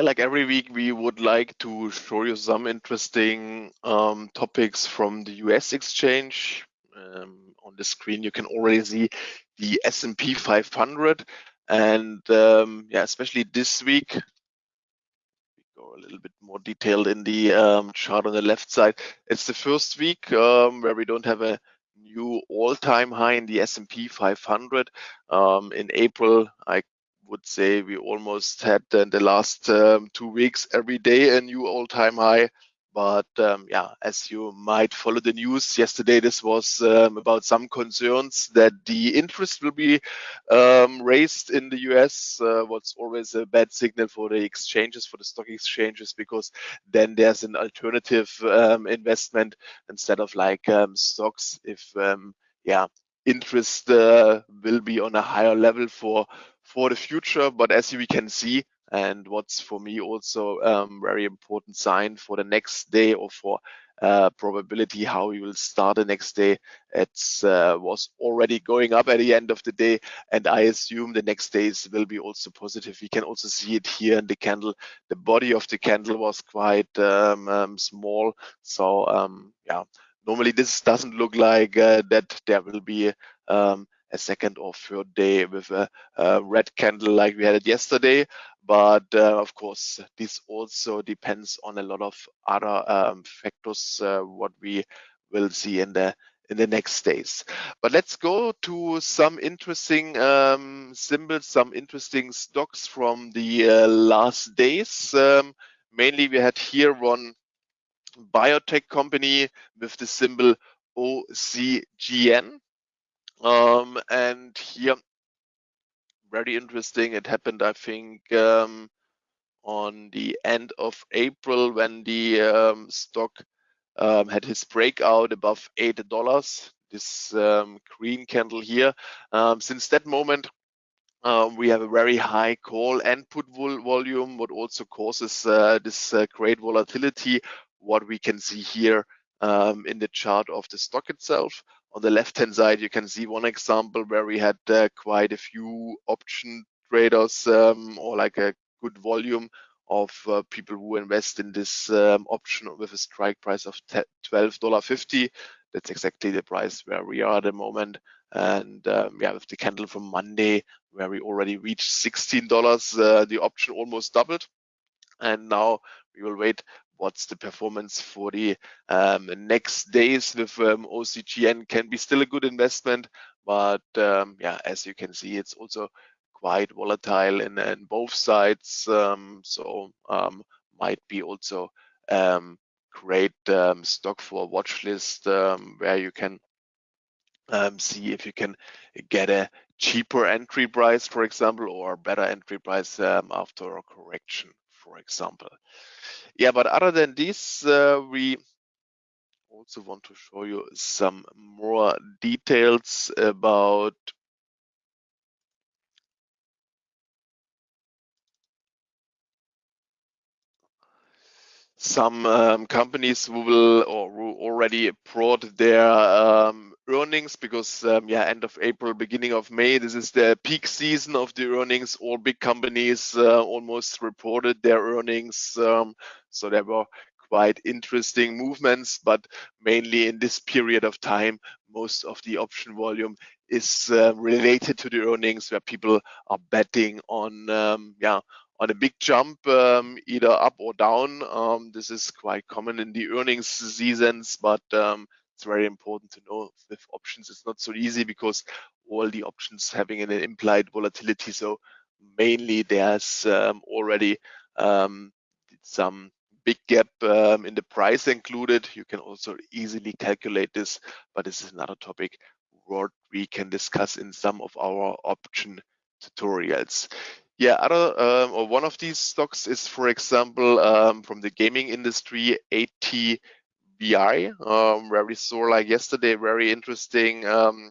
Like every week, we would like to show you some interesting um, topics from the US exchange. Um, on the screen, you can already see the S&P 500, and um, yeah, especially this week. We go a little bit more detailed in the um, chart on the left side. It's the first week um, where we don't have a new all-time high in the S&P 500. Um, in April, I would say we almost had in the last um, two weeks every day a new all-time high. But um, yeah, as you might follow the news yesterday, this was um, about some concerns that the interest will be um, raised in the US. Uh, what's always a bad signal for the exchanges, for the stock exchanges, because then there's an alternative um, investment instead of like um, stocks. If yeah, interest uh, will be on a higher level for for the future. But as we can see, and what's for me also um, very important sign for the next day or for uh, probability how we will start the next day. It uh, was already going up at the end of the day, and I assume the next days will be also positive. We can also see it here in the candle. The body of the candle was quite um, um, small, so um, yeah. Normally, this doesn't look like uh, that there will be um, a second or third day with a, a red candle like we had it yesterday. But uh, of course, this also depends on a lot of other um, factors, uh, what we will see in the in the next days. But let's go to some interesting um, symbols, some interesting stocks from the uh, last days. Um, mainly, we had here one biotech company with the symbol OCGN. Um, and here, very interesting. It happened, I think, um, on the end of April when the um, stock um, had his breakout above eight dollars. This um, green candle here. Um, since that moment, um, we have a very high call and put vol volume, what also causes uh, this uh, great volatility. What we can see here um, in the chart of the stock itself. On the left-hand side, you can see one example where we had uh, quite a few option traders um, or like a good volume of uh, people who invest in this um, option with a strike price of $12.50. That's exactly the price where we are at the moment. And um, yeah, with the candle from Monday, where we already reached $16, uh, the option almost doubled. And now we will wait what's the performance for the um, next days with um, OCGN can be still a good investment, but um, yeah, as you can see, it's also quite volatile in, in both sides. Um, so um, might be also um, great stock for a watch list where you can see if you can get a cheaper entry price, for example, or better entry price after a correction, for example. Yeah, but other than this, uh, we also want to show you some more details about some um, companies who will or who already brought their um, earnings because um, yeah end of april beginning of may this is the peak season of the earnings all big companies uh, almost reported their earnings um, so there were quite interesting movements but mainly in this period of time most of the option volume is uh, related to the earnings where people are betting on um, yeah on a big jump, um, either up or down. Um, this is quite common in the earnings seasons, but um, it's very important to know with options it's not so easy because all the options having an implied volatility. So mainly there's um, already um, some big gap um, in the price included. You can also easily calculate this, but this is another topic what we can discuss in some of our option tutorials. Yeah, other um, or one of these stocks is, for example, um, from the gaming industry, ATVI, um, where we saw like yesterday very interesting um,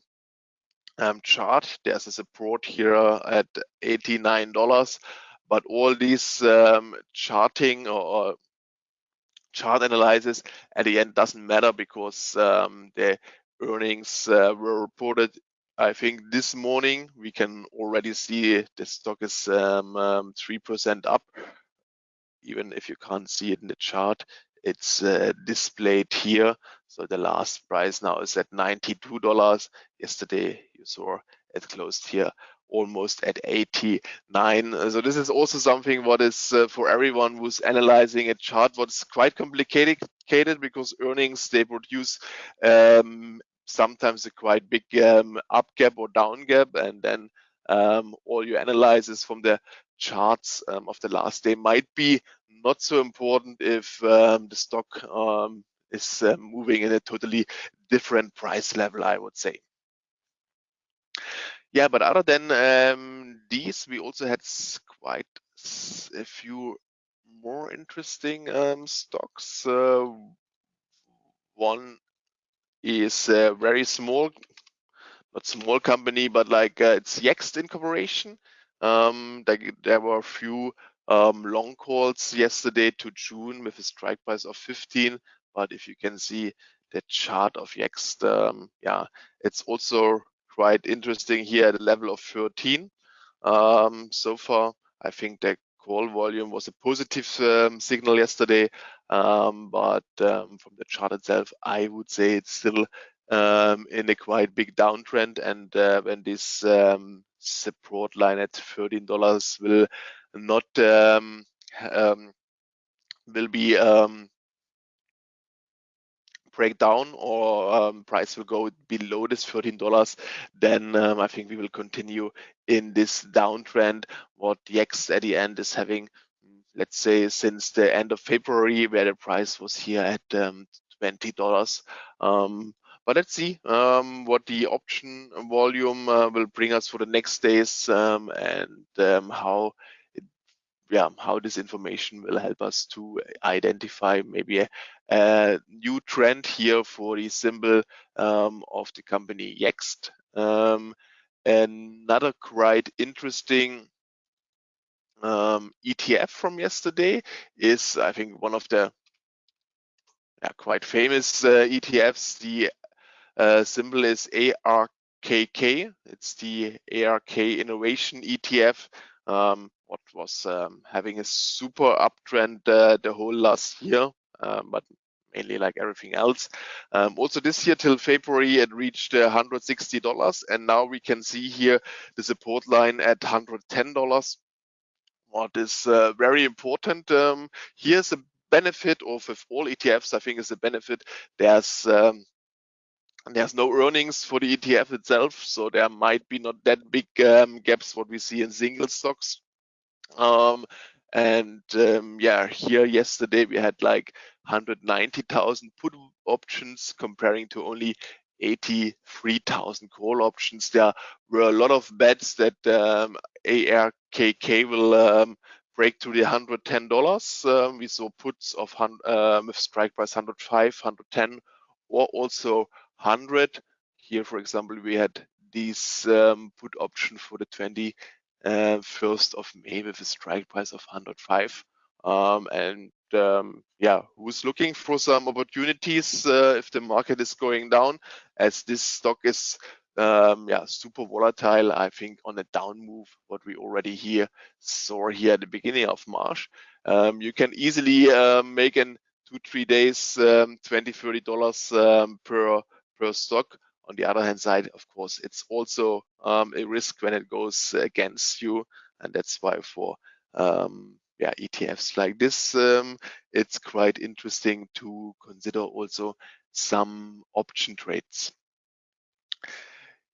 um, chart. There's a support here at $89, but all these um, charting or, or, chart analysis at the end doesn't matter because the earnings uh, were reported I think this morning we can already see the stock is um, um, 3% up even if you can't see it in the chart, it's uh, displayed here. So the last price now is at $92. Yesterday you saw it closed here almost at 89. So this is also something what is uh, for everyone who's analyzing a chart, what's quite complicated because earnings, they produce um, sometimes a quite big um, up gap or down gap. And then um, all your analysis from the charts um, of the last day might be not so important if um, the stock um, is uh, moving in a totally different price level, I would say. Yeah, but other than um, these, we also had quite a few more interesting um, stocks. Uh, one is a very small, not small company, but like uh, it's Yext Incorporation. Um, there, there, were a few um, long calls yesterday to June with a strike price of 15. But if you can see the chart of Yext, um, yeah, it's also quite interesting here at a level of 13. Um, so far, I think the call volume was a positive um, signal yesterday, um, but um, from the chart itself, I would say it's still in a quite big downtrend. And uh, when this support line at $13 will not will be break down or um, price will go below this $13, then um, I think we will continue in this downtrend. What Yext at the end is having, let's say, since the end of February, where the price was here at um, $20. But let's see um, what the option volume uh, will bring us for the next days um, and um, how yeah, how this information will help us to identify maybe a, a new trend here for the symbol um, of the company Yext. Um, another quite interesting um, ETF from yesterday is, I think, one of the yeah, quite famous uh, ETFs. The uh, symbol is ARKK. It's the ARK Innovation ETF. Um, what was um, having a super uptrend uh, the whole last year, um, but mainly like everything else. Um, also this year till February, it reached uh, $160. And now we can see here the support line at $110. What is uh, very important um, here's a benefit of all ETFs, I think is a benefit. There's um, there's no earnings for the ETF itself, so there might be not that big um, gaps what we see in single stocks. Um, and um, yeah, here yesterday we had like 190,000 put options comparing to only 83,000 call options. There were a lot of bets that um, ARKK will um, break to the $110. Um, we saw puts of um, strike price 105, 110, or also 100. Here, for example, we had this um, put option for the 20 uh, 1st of May with a strike price of 105. Um, and um, yeah, who's looking for some opportunities uh, if the market is going down, as this stock is um, yeah super volatile. I think on a down move, what we already here saw here at the beginning of March, um, you can easily uh, make in two three days um, 20 30 dollars um, per per stock on the other hand side, of course, it's also um, a risk when it goes against you. And that's why for um, yeah, ETFs like this, um, it's quite interesting to consider also some option trades.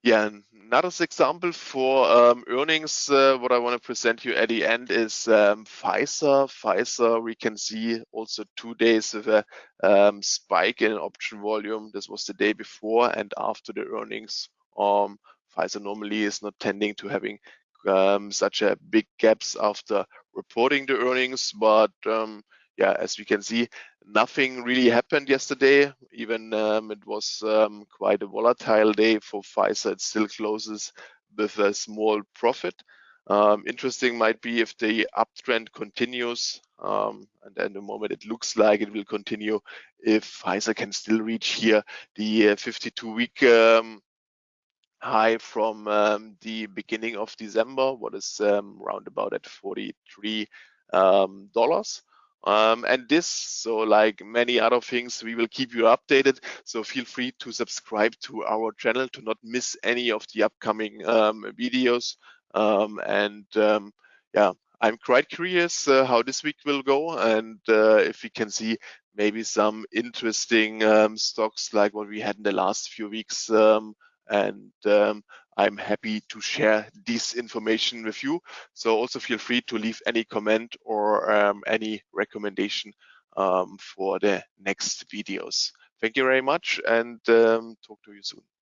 Yeah, another example for um, earnings, uh, what I want to present you at the end is um, Pfizer. Pfizer, we can see also two days of a um, spike in option volume. This was the day before and after the earnings. Um, Pfizer normally is not tending to having um, such a big gaps after reporting the earnings, but um, yeah, as we can see, nothing really happened yesterday. Even um, it was um, quite a volatile day for Pfizer. It still closes with a small profit. Um, interesting might be if the uptrend continues, um, and at the moment it looks like it will continue if Pfizer can still reach here the 52-week uh, um, high from um, the beginning of December, what is um, round about at 43 dollars. Um, and this, so like many other things, we will keep you updated. So feel free to subscribe to our channel to not miss any of the upcoming um, videos. Um, and um, yeah, I'm quite curious uh, how this week will go and uh, if we can see maybe some interesting um, stocks like what we had in the last few weeks. Um, and I'm happy to share this information with you. So also feel free to leave any comment or um, any recommendation um, for the next videos. Thank you very much and um, talk to you soon.